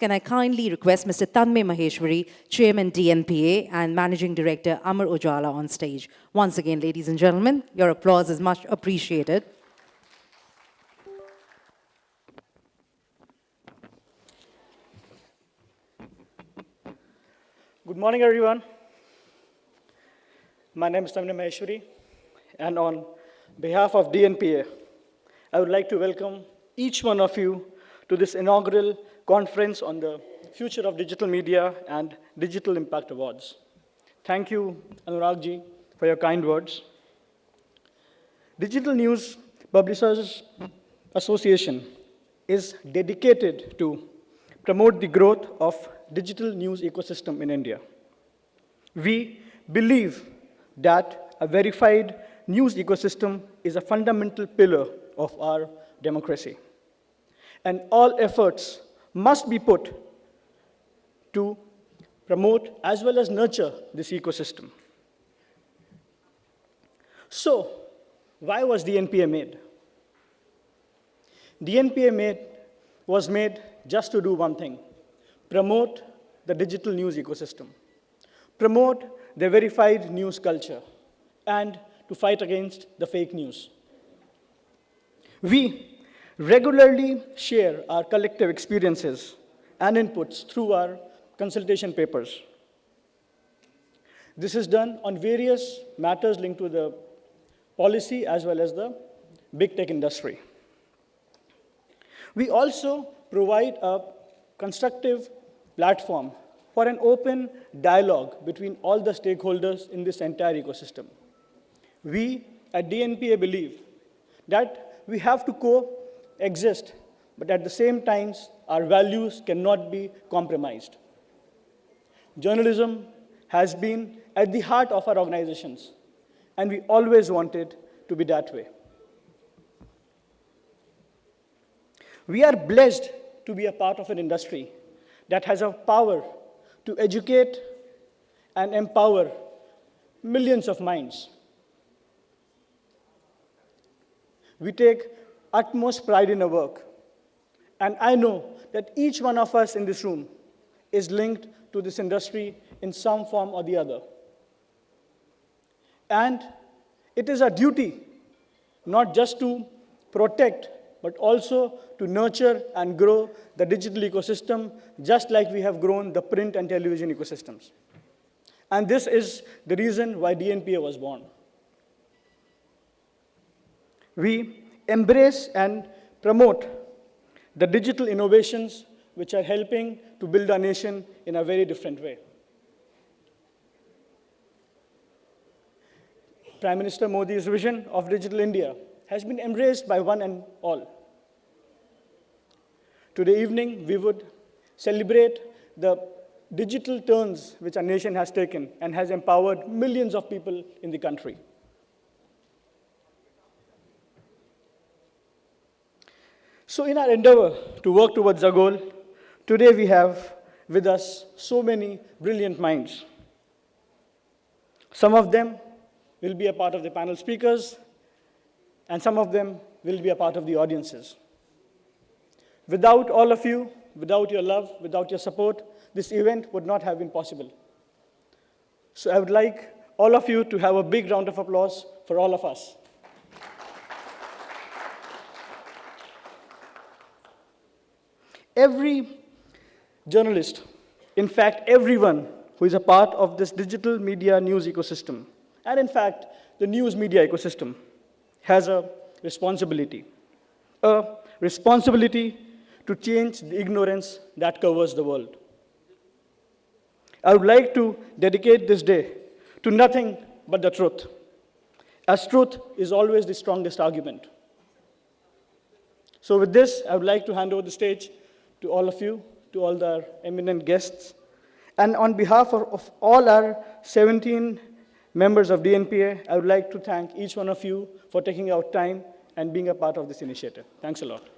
Can I kindly request Mr. Tanmay Maheshwari, Chairman DNPA and Managing Director Amar Ujala on stage. Once again, ladies and gentlemen, your applause is much appreciated. Good morning, everyone. My name is Tanmay Maheshwari, and on behalf of DNPA, I would like to welcome each one of you to this inaugural conference on the future of digital media and Digital Impact Awards. Thank you, Anuragji, for your kind words. Digital News Publishers Association is dedicated to promote the growth of digital news ecosystem in India. We believe that a verified news ecosystem is a fundamental pillar of our democracy. And all efforts must be put to promote as well as nurture this ecosystem. So, why was DNPA made? DNPA made, was made just to do one thing, promote the digital news ecosystem, promote the verified news culture, and to fight against the fake news. We regularly share our collective experiences and inputs through our consultation papers. This is done on various matters linked to the policy as well as the big tech industry. We also provide a constructive platform for an open dialogue between all the stakeholders in this entire ecosystem. We at DNPA believe that we have to coexist, but at the same time, our values cannot be compromised. Journalism has been at the heart of our organizations, and we always wanted to be that way. We are blessed to be a part of an industry that has a power to educate and empower millions of minds. We take utmost pride in our work. And I know that each one of us in this room is linked to this industry in some form or the other. And it is our duty not just to protect but also to nurture and grow the digital ecosystem, just like we have grown the print and television ecosystems. And this is the reason why DNPA was born. We embrace and promote the digital innovations which are helping to build our nation in a very different way. Prime Minister Modi's vision of Digital India has been embraced by one and all. Today evening, we would celebrate the digital turns which our nation has taken and has empowered millions of people in the country. So in our endeavor to work towards our goal, today we have with us so many brilliant minds. Some of them will be a part of the panel speakers, and some of them will be a part of the audiences. Without all of you, without your love, without your support, this event would not have been possible. So I would like all of you to have a big round of applause for all of us. Every journalist, in fact, everyone who is a part of this digital media news ecosystem, and in fact, the news media ecosystem, has a responsibility. A responsibility to change the ignorance that covers the world. I would like to dedicate this day to nothing but the truth, as truth is always the strongest argument. So with this, I would like to hand over the stage to all of you, to all the eminent guests, and on behalf of, of all our 17 members of DNPA, I would like to thank each one of you for taking out time and being a part of this initiative. Thanks a lot.